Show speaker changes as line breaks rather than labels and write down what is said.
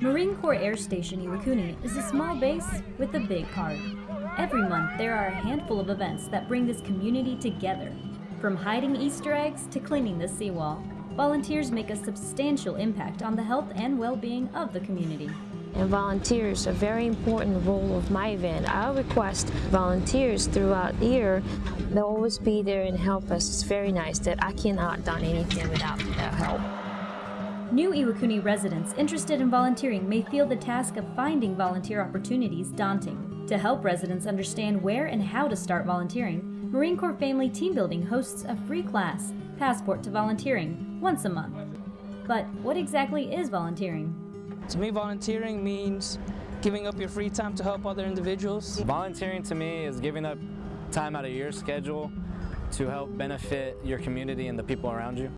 Marine Corps Air Station Iwakuni is a small base with a big heart. Every month, there are a handful of events that bring this community together. From hiding Easter eggs to cleaning the seawall, volunteers make a substantial impact on the health and well-being of the community.
And volunteers a very important role of my event. I request volunteers throughout the year. They'll always be there and help us. It's very nice that I cannot done anything without their help.
New Iwakuni residents interested in volunteering may feel the task of finding volunteer opportunities daunting. To help residents understand where and how to start volunteering, Marine Corps Family Team Building hosts a free class, Passport to Volunteering, once a month. But what exactly is volunteering?
To me, volunteering means giving up your free time to help other individuals.
Volunteering to me is giving up time out of your schedule to help benefit your community and the people around you.